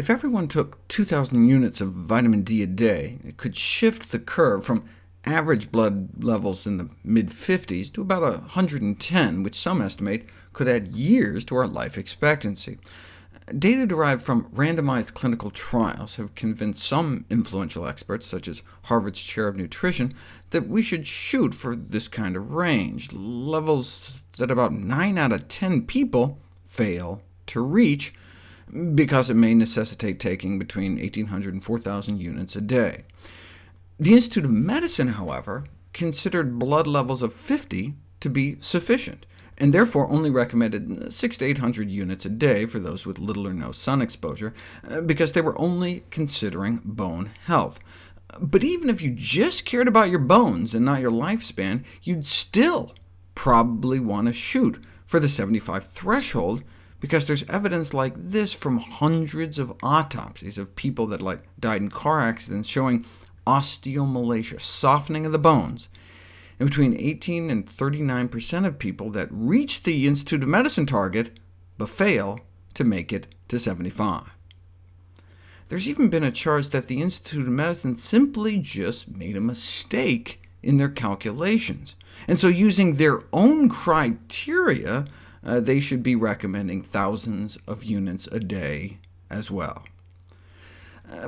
If everyone took 2,000 units of vitamin D a day, it could shift the curve from average blood levels in the mid-50s to about 110, which some estimate could add years to our life expectancy. Data derived from randomized clinical trials have convinced some influential experts, such as Harvard's chair of nutrition, that we should shoot for this kind of range, levels that about 9 out of 10 people fail to reach, because it may necessitate taking between 1,800 and 4,000 units a day. The Institute of Medicine, however, considered blood levels of 50 to be sufficient, and therefore only recommended 6 to 800 units a day for those with little or no sun exposure, uh, because they were only considering bone health. But even if you just cared about your bones and not your lifespan, you'd still probably want to shoot for the 75 threshold, because there's evidence like this from hundreds of autopsies of people that like, died in car accidents showing osteomalacia, softening of the bones, and between 18 and 39% of people that reach the Institute of Medicine target, but fail to make it to 75. There's even been a charge that the Institute of Medicine simply just made a mistake in their calculations, and so using their own criteria, uh, they should be recommending thousands of units a day as well.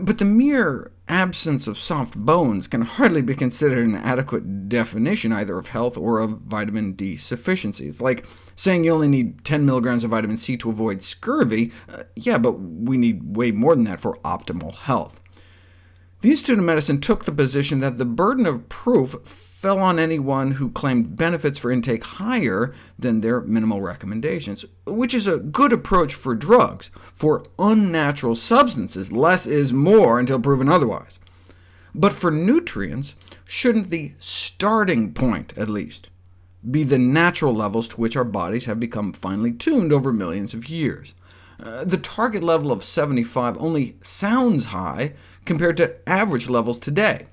But the mere absence of soft bones can hardly be considered an adequate definition either of health or of vitamin D sufficiency. It's like saying you only need 10 milligrams of vitamin C to avoid scurvy. Uh, yeah, but we need way more than that for optimal health. The Institute of Medicine took the position that the burden of proof fell on anyone who claimed benefits for intake higher than their minimal recommendations, which is a good approach for drugs. For unnatural substances, less is more until proven otherwise. But for nutrients, shouldn't the starting point, at least, be the natural levels to which our bodies have become finely tuned over millions of years? Uh, the target level of 75 only sounds high compared to average levels today.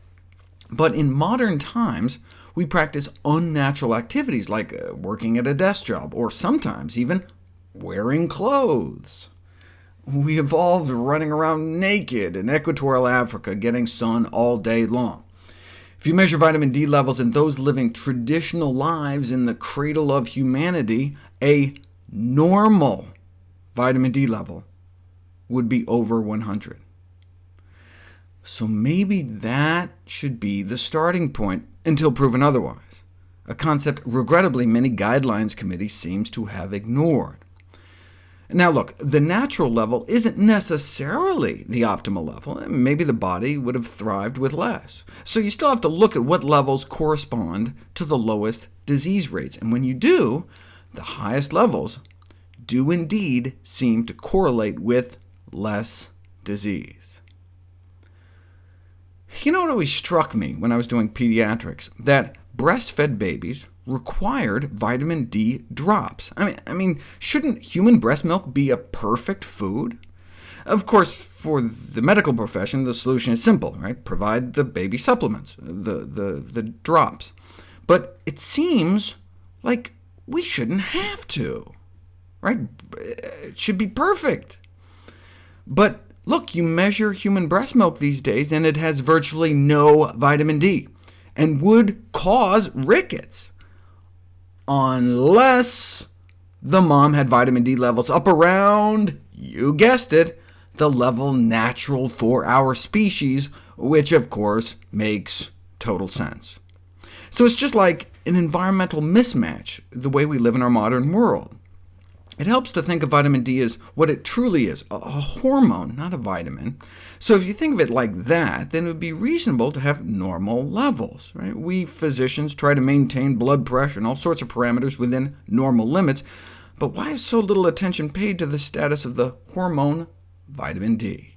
But in modern times, we practice unnatural activities like uh, working at a desk job, or sometimes even wearing clothes. We evolved running around naked in equatorial Africa, getting sun all day long. If you measure vitamin D levels in those living traditional lives in the cradle of humanity, a normal vitamin D level would be over 100. So maybe that should be the starting point until proven otherwise, a concept regrettably many guidelines committees seems to have ignored. Now look, the natural level isn't necessarily the optimal level. Maybe the body would have thrived with less. So you still have to look at what levels correspond to the lowest disease rates, and when you do, the highest levels do indeed seem to correlate with less disease. You know what always struck me when I was doing pediatrics? That breastfed babies required vitamin D drops. I mean, I mean, shouldn't human breast milk be a perfect food? Of course, for the medical profession, the solution is simple, right? Provide the baby supplements, the, the, the drops. But it seems like we shouldn't have to right? It should be perfect. But look, you measure human breast milk these days, and it has virtually no vitamin D, and would cause rickets, unless the mom had vitamin D levels up around, you guessed it, the level natural for our species, which of course makes total sense. So it's just like an environmental mismatch, the way we live in our modern world. It helps to think of vitamin D as what it truly is, a hormone, not a vitamin. So if you think of it like that, then it would be reasonable to have normal levels. Right? We physicians try to maintain blood pressure and all sorts of parameters within normal limits, but why is so little attention paid to the status of the hormone vitamin D?